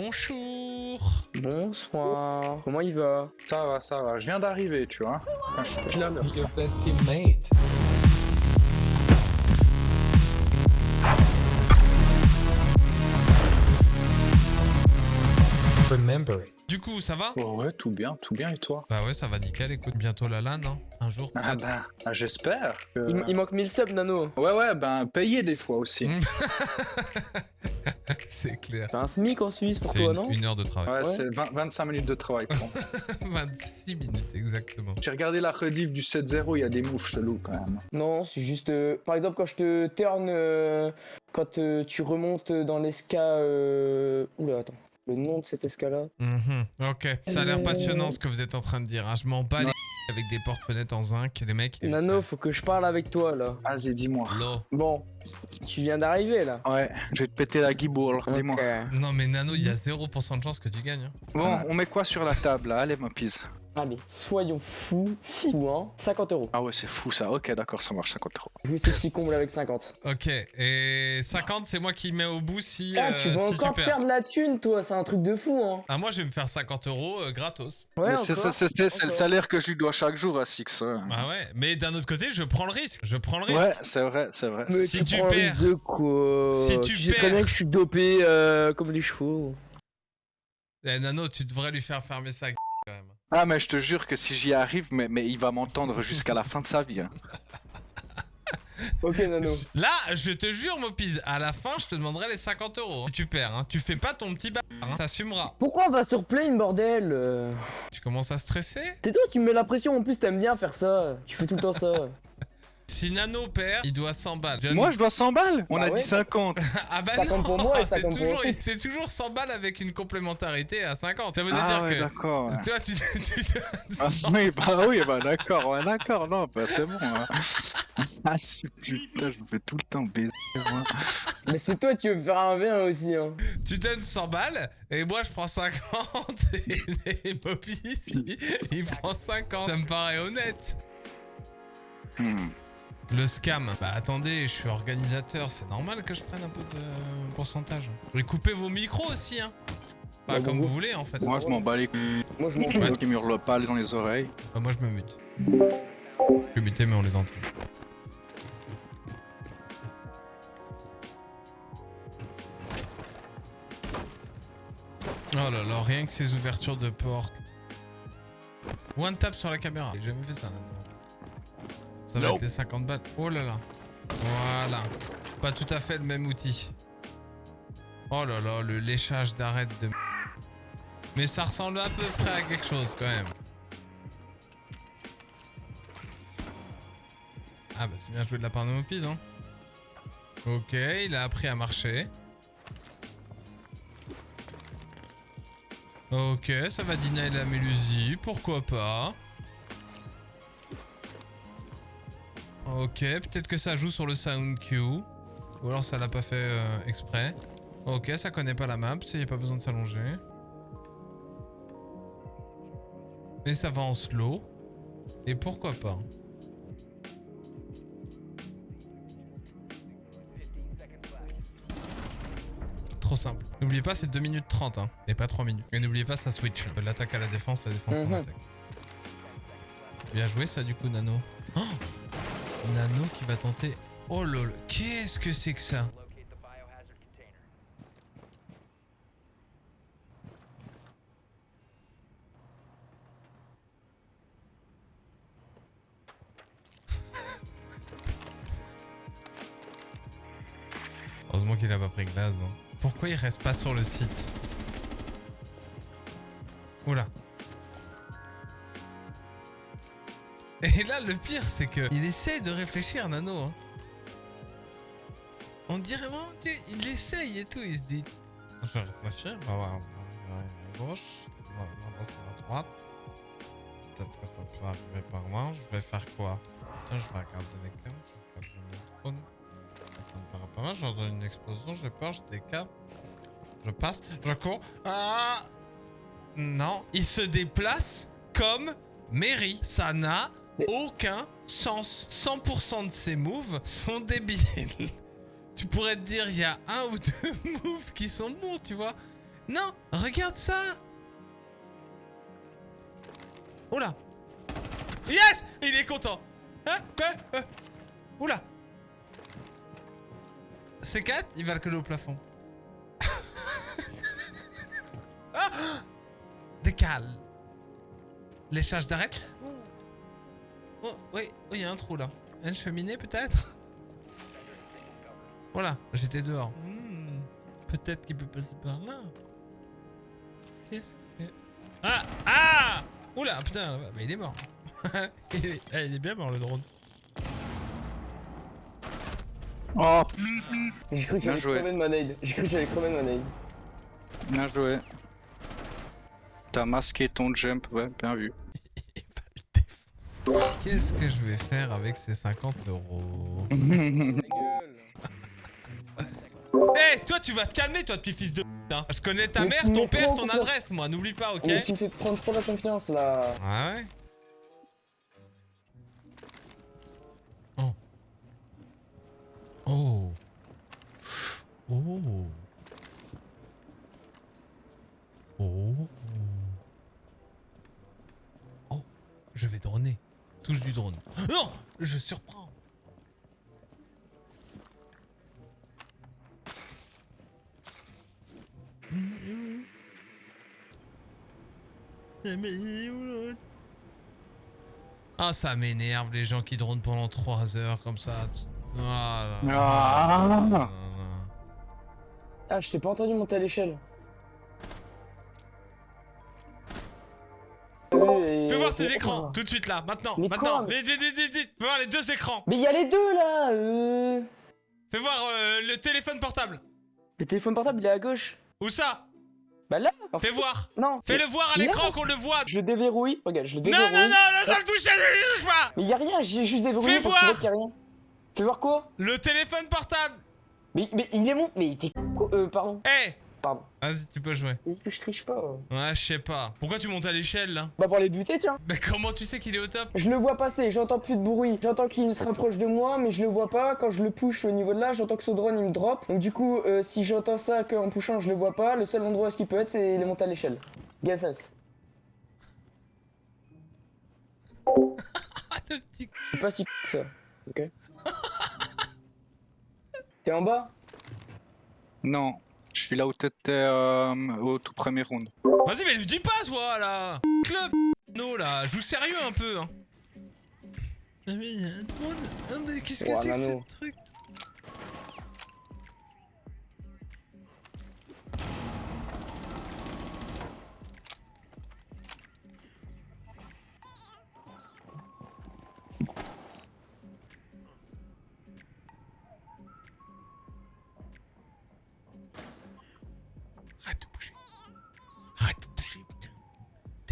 Bonjour. Bonsoir. Comment il va? Ça va, ça va. Je viens d'arriver, tu vois. Enfin, je suis pile à l'heure. Your best teammate. Remember it. Du coup, ça va? Oh ouais, tout bien, tout bien, et toi? Bah ouais, ça va nickel. Écoute, bientôt la LAN, hein. Un jour. Ah peut-être. ben, ah, j'espère. que- il, il manque 1000 subs, Nano. Ouais, ouais, ben, payer des fois aussi. Mm. C'est clair. T'as un SMIC en Suisse pour toi, une, non une heure de travail. Ouais, Ouais. c'est 20 25 minutes de travail. prends. 26 minutes, exactement. J'ai regardé la rediff du 7-0, il y a des moves chelous quand même. Non, c'est juste... euh, par exemple, quand je te turn... euh, quand euh, tu remontes dans l'esca... Euh... Oula, attends. Le nom de cet esca-là Mhm. Ok, ça a l'air passionnant ce que vous êtes en train de dire. hein. Je m'en bats les avec des portes-fenêtres en zinc, les mecs. Nano, faut que je parle avec toi, là. Vas-y, dis-moi. Lo. Bon, tu viens d'arriver, là. Ouais, je vais te péter la guibourle, dis-moi. Ok. Non mais Nano, il y a 0% de chance que tu gagnes. hein. Bon, on met quoi sur la table là? Allez, ma pise. Allez, soyons fous, fous, hein. 50 euros. Ah ouais, c'est fou ça. Ok, d'accord, ça marche, 50 euros. Juste ces petits combles avec 50. Ok, et 50, c'est moi qui mets au bout si, Ah, euh, tu vas si encore perds. faire de la thune, toi. C'est un truc de fou, hein. Ah, moi je vais me faire 50 euros euh, gratos. Ouais, c'est le salaire que je lui dois chaque jour à Six. hein. Ah ouais, mais d'un autre côté, je prends le risque. Je prends le risque. Ouais, c'est vrai, c'est vrai. Mais Si tu, tu prends perds- risque de quoi Si tu sais très perds- bien que je suis dopé euh, comme les chevaux. Eh, Nano, tu devrais lui faire fermer sa gueule quand même. Ah, mais je te jure que si j'y arrive, mais, mais il va m'entendre jusqu'à la fin de sa vie. hein. Ok, Nano. Là, je te jure, Mopise, à la fin, je te demanderai les 50 euros. hein. Si tu perds, hein. tu fais pas ton petit bâtard, hein. t'assumeras. Pourquoi on va sur Plane, bordel euh? Tu commences à stresser? C'est toi qui me mets la pression, en plus t'aimes bien faire ça. Tu fais tout le temps ça. Si Nano perd, il doit 100 balles. Moi, je dois 100 balles On Bah a ouais. dit 50 Ah bah 50 non, pour moi et c'est 50 pour toujours, lui. c'est toujours 100 balles avec une complémentarité à 50. Ça veut Ah dire ouais, que... d'accord. ouais. Toi, tu, tu donnes Ah, 100 oui, bah oui, bah d'accord, ouais, d'accord, non, bah c'est bon. hein. Ah, si, putain, je me fais tout le temps baiser, moi. Mais c'est toi qui veux faire un V1 aussi, hein. Tu donnes 100 balles et moi je prends 50 et, et Bobby il, il prend 50. Ça me paraît honnête. Hmm. Le scam. Bah attendez, je suis organisateur, c'est normal que je prenne un peu de pourcentage. Et coupez vos micros aussi, hein. Bah Bah, comme vous voulez en fait. Moi, je m'en bats les couilles. Moi je m'en Moi fous. qui me hurle pas dans les oreilles. Bah, moi je me mute. Je suis muté mais on les entend. Oh là là, rien que ces ouvertures de porte. One tap sur la caméra. J'ai jamais fait ça là Ça va être les 50 balles. Oh là là. Voilà. Pas tout à fait le même outil. Oh là là, le léchage d'arête de... Mais ça ressemble à peu près à quelque chose quand même. Ah bah c'est bien joué de la part de Mopise hein. Ok, il a appris à marcher. Ok, ça va dîner la mélusie, pourquoi pas. Ok, peut-être que ça joue sur le sound cue. Ou alors ça l'a pas fait euh, exprès. Ok, ça connaît pas la map, il n'y a pas besoin de s'allonger. Et ça va en slow. Et pourquoi pas Trop simple. N'oubliez pas, c'est 2 minutes 30, hein, et pas 3 minutes. Et n'oubliez pas, ça switch. L'attaque à la défense, la défense en Mhm. attaque. Bien joué ça du coup, Nano. Oh Nano qui va tenter... Oh lol, qu'est-ce que c'est que ça? Heureusement qu'il a pas pris glace. hein. Pourquoi il reste pas sur le site? Oula. Et là, le pire, c'est que il essaie de réfléchir, Nano. hein. On dirait vraiment qu'il essaye et tout. Il se dit Je vais réfléchir. On va à gauche. On va à droite. Peut-être que ça peut arriver par là. Je vais faire quoi je vais regarder les cartes. Je vais regarder le trône. Ça me paraît pas mal. J'entends une explosion. J'ai peur. Je décale. Je passe. Je cours. Ah Non. Il se déplace comme Mary. Ça n'a aucun sens. 100% de ses moves sont débiles. tu pourrais te dire, il y a un ou deux moves qui sont bons, tu vois. Non, regarde ça Oula Yes Il est content Hein? Euh. Oula C4, il va le coller au plafond. ah Décale. Les charges d'arrêt. Oh, oh, oui, oh, il y a un trou là. Une cheminée peut-être? Voilà, j'étais dehors. Hmm, peut-être qu'il peut passer par là. Qu'est-ce que... Ah Ah Oula, putain, bah, il est mort. il, est... ah, il est bien mort le drone. Oh, J'ai cru que Bien j'allais joué. crever de. J'ai cru que j'allais crever de bien joué. T'as masqué ton jump, ouais, bien vu. Qu'est-ce que je vais faire avec ces 50 euros Ta gueule. Eh, toi, tu vas te calmer, toi, petit fils de p***, hein. Je connais ta Mais mère, ton père, ton adresse, moi. N'oublie pas, ok Mais tu me fais prendre trop la confiance là. Ah ouais? Non Je surprends. Mais il est où, l'autre ah, ça m'énerve les gens qui dronent pendant 3 heures comme ça. Ah. Ah. là là. Ah, je t'ai pas entendu monter à l'échelle. Tes écrans, tout de suite là, maintenant, Mais maintenant. quoi Vite, vite, vite, vite, vite. Fais voir les deux écrans. Mais il y a les deux là euh... Fais voir euh, le téléphone portable. Le téléphone portable il est à gauche. Où ça? Bah là en Fais fait, voir. Non. Fais-le voir à Non. l'écran qu'on le voit. Je le déverrouille. Regarde, je le Non, déverrouille. non, non, là, ça le touche, ça le touche pas. Mais y a rien, j'ai juste déverrouillé Fais vois voir. qu'il y a rien. Fais voir quoi? Le téléphone portable. mais, mais il est mon. Mais t'es quoi Euh, pardon. Eh Pardon. Vas-y, tu peux jouer. Mais que je triche pas. Ouais, je sais pas. Pourquoi tu montes à l'échelle là? Bah pour les buter, tiens. Mais comment tu sais qu'il est au top? Je le vois passer, j'entends plus de bruit. J'entends qu'il se rapproche de moi, mais je le vois pas. Quand je le push au niveau de là, j'entends que ce drone il me drop. Donc du coup, euh, si j'entends ça qu'en pushant je le vois pas, le seul endroit où ce qu'il peut être, c'est les monter à l'échelle. Gassas. Ah, le petit. Je suis pas si que ça. Ok? T'es en bas? Non, je suis là où t'étais euh, au tout premier round. Vas-y, mais lui dis pas, toi, là. Club No, là, joue sérieux un peu, hein. Ah, mais il y a un drone. Ah, mais qu'est-ce que Oh, c'est que ce truc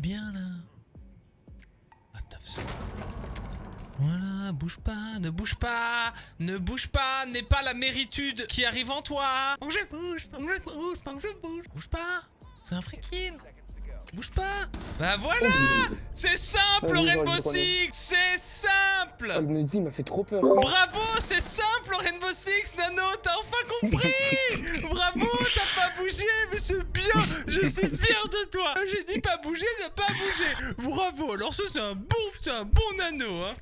Bien là 29 secondes. Voilà, bouge pas, ne bouge pas, ne bouge pas, n'est pas la méritude qui arrive en toi. Bouge, bouge, faut que je bouge. Bouge pas, c'est un free kill. Bouge pas. Bah voilà, c'est simple Vas-y, Rainbow. Six, c'est simple. Il me dit, il m'a fait trop peur. Bravo, c'est simple Rainbow Six, Nano, t'as enfin compris Bravo, t'as pas bougé, mais c'est bien, je suis fier de toi J'ai dit pas bouger, t'as pas bougé Bravo, alors ça c'est un bon, c'est un bon Nano, hein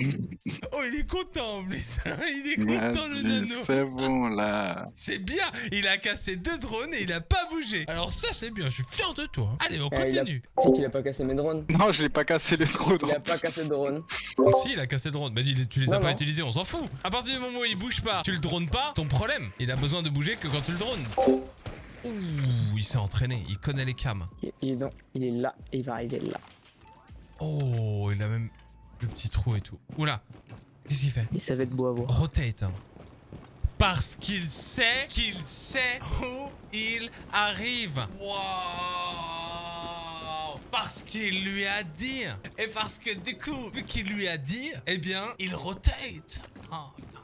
Oh, il est content en plus, hein, il est content le Nano c'est bon là. C'est bien, il a cassé deux drones et il a pas bougé Alors ça c'est bien, je suis fier de toi Allez, on Eh, il a- continue C'est qu'il a pas cassé mes drones. Non, je l'ai pas cassé les trous. Il a pas cassé de drone. Oh, si, il a cassé le drone. Mais il- tu les as Non, pas utilisés, on s'en fout. À partir du moment où il bouge pas, tu le drones pas, ton problème. Il a besoin de bouger que quand tu le drones. Ouh, il s'est entraîné, il connaît les cams. Il, il est dans, il est là, et il va arriver là. Oh, il a même le petit trou et tout. Oula, qu'est-ce qu'il fait Et ça va être beau à voir. Rotate. hein. Parce qu'il sait qu'il sait où il arrive. Wow Parce qu'il lui a dit. Et parce que du coup, vu qu'il lui a dit, eh bien, il rotate. Oh, putain.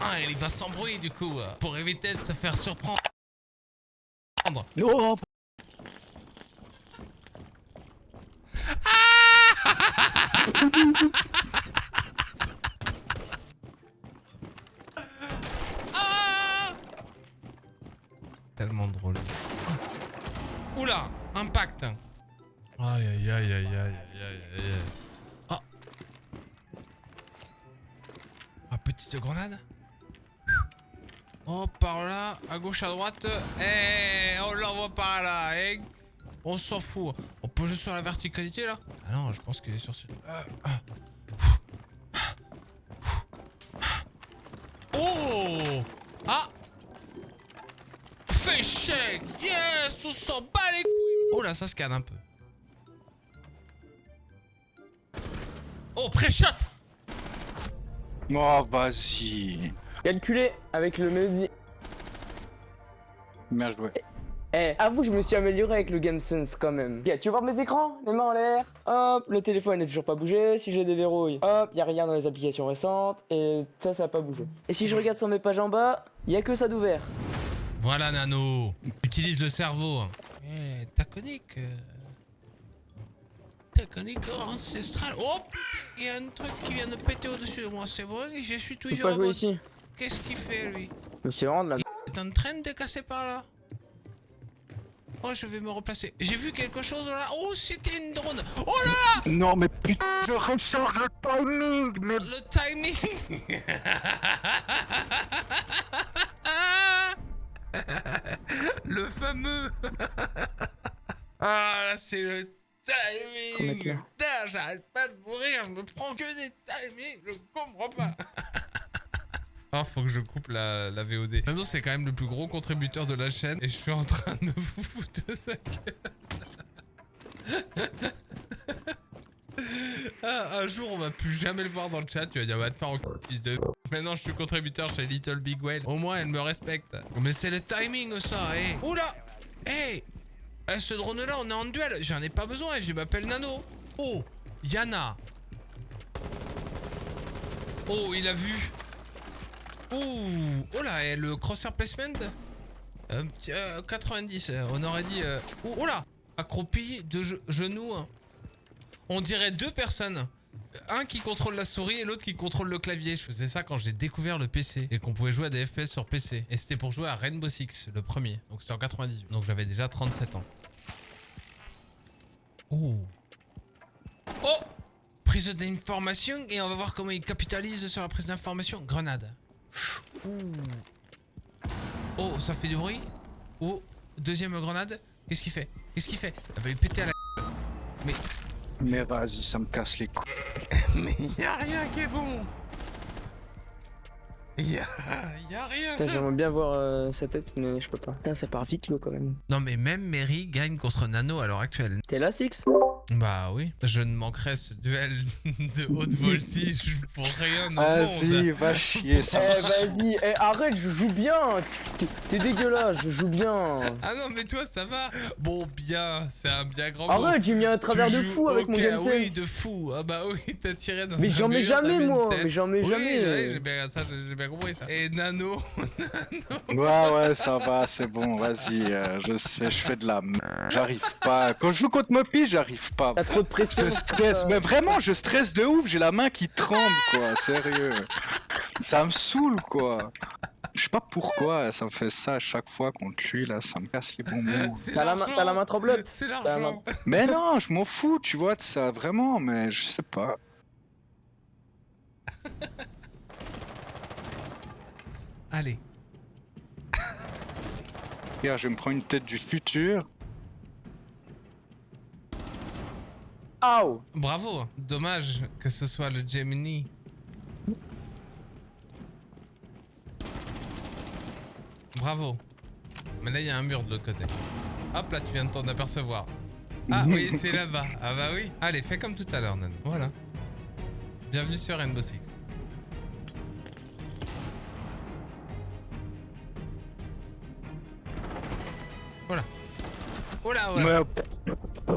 Ah, il va s'embrouiller du coup, euh, pour éviter de se faire surprendre. Oh, Ah Tellement drôle. Oula, impact. Aïe aïe aïe aïe aïe aïe aïe aïe. Oh. Ah, petite grenade. Oh, par là, à gauche, à droite. Eh, on l'envoie par là. eh. On s'en fout. On peut jouer sur la verticalité là? Ah non, je pense qu'il est sur ce. Euh, ah. Oh Ah Fais shake Yes On s'en bat les couilles Oh là, ça scanne un peu. Oh, pré-shot Oh, vas-y. Calculé avec le Mehdi. Bien joué. Eh, avoue, je me suis amélioré avec le Game Sense quand même. Ok, tu veux voir mes écrans Les mains en l'air. Hop, le téléphone n'est toujours pas bougé. Si je le déverrouille, hop, y a rien dans les applications récentes. Et ça, ça a pas bougé. Et si je regarde sur mes pages en bas, y a que ça d'ouvert. Voilà, Nano. Utilise le cerveau. Eh, ta conique. euh, Ta conique ancestrale. Oh Il y a un truc qui vient de péter au-dessus de moi, c'est bon Je suis Tu peux toujours pas au jouer bon. ici. Qu'est-ce qu'il fait, lui? Monsieur Rand, là. est en train de casser par là. Oh, je vais me replacer. J'ai vu quelque chose là. Oh, c'était une drone. Oh là Non, mais putain, je ressors le timing, mais... Le timing Le fameux Ah, là, c'est le timing là. Putain, j'arrête pas de mourir, je me prends que des timings, je comprends pas Faut que je coupe la, la VOD. Nano, c'est quand même le plus gros contributeur de la chaîne et je suis en train de vous foutre de sa gueule. Ah, un jour, on va plus jamais le voir dans le chat. Tu vas dire, va te faire en fils de. Maintenant, je suis contributeur chez Little Big Whale. Au moins, elle me respecte. Mais c'est le timing, ça. Eh. Oula Eh Eh, Ce drone-là, on est en duel. J'en ai pas besoin. Je m'appelle Nano. Oh Yana. Oh, il a vu. Ouh Oh là, et le crosshair placement Euh, euh, 90, euh, on aurait dit... Euh... Oh, oh là Accroupi, de ge- genoux. hein. On dirait deux personnes. Un qui contrôle la souris et l'autre qui contrôle le clavier. Je faisais ça quand j'ai découvert le PC et qu'on pouvait jouer à des FPS sur PC. Et c'était pour jouer à Rainbow Six, le premier. Donc c'était en 98. Donc j'avais déjà 37 ans. Oh Oh Prise d'information et on va voir comment il capitalise sur la prise d'information. Grenade. Ouh. Oh, ça fait du bruit. Oh, deuxième grenade. Qu'est-ce qu'il fait? Qu'est-ce qu'il fait? Elle va lui péter à la... Mais... Mais vas-y, ça me casse les couilles. Mais y a rien qui est bon y a, y a rien Putain, J'aimerais bien voir euh, sa tête, mais je peux pas. Putain, ça part vite l'eau quand même. Non mais même Mary gagne contre Nano à l'heure actuelle. T'es là, Six? Bah oui, je ne manquerai ce duel de haute voltige pour rien au Vas-y, monde. va chier, Eh, ça. vas-y, eh, arrête, je joue bien. T'es- dégueulasse, je joue bien. Ah non mais toi ça va Bon bien, c'est un bien grand mot. Arrête, j'ai mis un travers Tu de joues fou avec mon game Oui, de fou. Ah bah oui, t'as tiré dans Mais un j'en mets jamais, moi. Mais j'en mets Oui, jamais. j'ai j'ai bien, ça, j'ai j'ai bien compris ça. Et Nano, Ouais, ouais, ça va, c'est bon, vas-y. euh, je sais, je fais de la merde. J'arrive pas. Quand je joue contre Mopi, j'arrive pas. T'as trop de pression. Je stresse, mais vraiment, je stresse de ouf. J'ai la main qui tremble, quoi. Sérieux. Ça me saoule, quoi. Je sais pas pourquoi ça me fait ça à chaque fois contre lui, là. Ça me casse les bonbons. T'as la, main- l'argent. t'as la main tremblote. C'est la l'argent. Mais non, je m'en fous, tu vois, de ça, vraiment, mais je sais pas. Allez. Regarde, je me prends une tête du futur. Bravo. Dommage que ce soit le Gemini. Bravo. Mais là, il y a un mur de l'autre côté. Hop, là, tu viens de t'en apercevoir. Ah oui, c'est là-bas. Ah bah oui. Allez, fais comme tout à l'heure, Nano. Voilà. Bienvenue sur Rainbow Six. Voilà. Oh là. Ouais,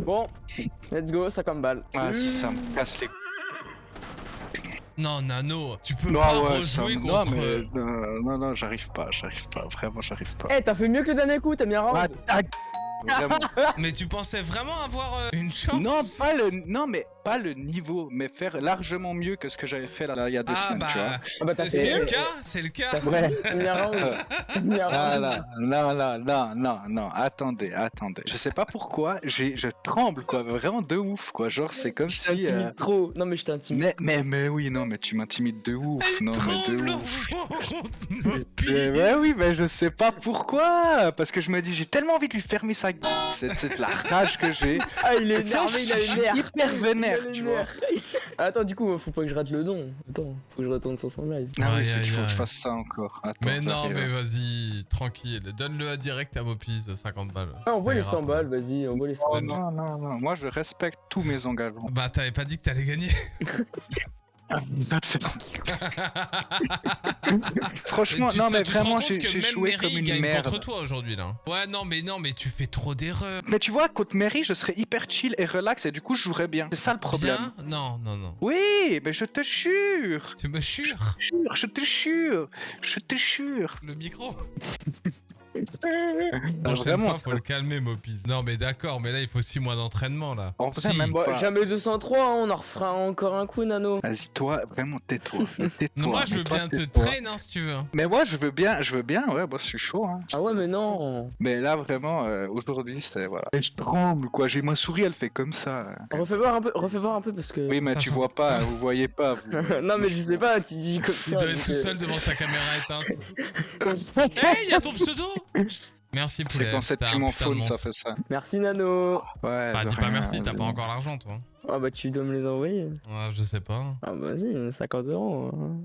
Bon, let's go, ça comme balle. ah, si ça me casse les Non, Nano, tu peux Non, pas ouais, rejouer contre... Non, mais euh, non, non, j'arrive pas, j'arrive pas, vraiment, j'arrive pas. Eh, t'as fait mieux que le dernier coup, t'as bien rendu. Ah, ta- Vraiment. Mais tu pensais vraiment avoir euh, une chance Non, pas le. Non, mais pas le niveau, mais faire largement mieux que ce que j'avais fait là, là, il y a deux Ah semaines, tu vois. bah, Ah bah c'est le cas, c'est le cas. Ouais. non, non, non, non, non, attendez, attendez. Je sais pas pourquoi, j'ai, je tremble, quoi, vraiment de ouf, quoi. Genre, c'est comme Je si. t'intimide euh, trop. Non mais je t'intimide. Mais, mais, mais oui, non, mais tu m'intimides de ouf, non, mais de ouf. ben oui, mais je sais pas pourquoi. Parce que je me dis, j'ai tellement envie de lui fermer sa gueule. C'est, la rage que j'ai. Ah il est énervé, il a nerfs. hyper vénère, Il a les tu vois. nerfs. Attends du coup faut pas que je rate le don. Attends, faut que je retourne sur son live. Ah oui, c'est qu'il faut que je fasse ça encore. Attends, Mais non, mais vas-y, tranquille. Donne-le à direct à Mopis, 50 balles. Ah envoie les ira 100 pas. balles, vas-y, envoie les 100 Oh balles. non, non, non, moi je respecte tous mes engagements. Bah, t'avais pas dit que t'allais gagner. Te Franchement, Tu non, sais- mais te vraiment, j'ai joué Mary comme une merde. contre toi aujourd'hui là. Ouais, non, mais non, mais tu fais trop d'erreurs. Mais tu vois, contre Mary, je serais hyper chill et relax et du coup, je jouerais bien. C'est ça le problème. Bien? Non, non, non. Oui, mais je te jure. Tu me jures? Jure, je te jure. Je te jure. le micro? Prochaine vraiment, fois, faut le calmer, Mopis. Non, mais d'accord, mais là, il faut 6 mois d'entraînement là. En vrai, Si. même pas. jamais 203, hein, on en refera encore un coup Nano. Vas-y, toi, vraiment, tais-toi. Moi, je veux toi, bien te traîner hein, si tu veux. Mais moi, je veux bien, je veux bien, ouais, moi, je suis chaud, hein. Ah ouais mais non. Mais là, vraiment, euh, aujourd'hui, c'est, voilà. Et je tremble, quoi. J'ai ma souris, elle fait comme ça. Refais voir un peu, refais voir un peu parce que. Oui, mais Ça tu fait- vois pas, vous voyez pas. vous. non mais je sais pas, tu dis comme Il ça. doit être tout euh, seul devant sa caméra éteinte. Hey, y a ton pseudo Merci. C'est quand cette faune, ça fait ça. Merci Nano. Ouais. Bah, dis pas merci, t'as pas encore l'argent, toi. Ah bah tu dois me les envoyer. Ouais, je sais pas. Ah bah vas-y, 50 euros. hein.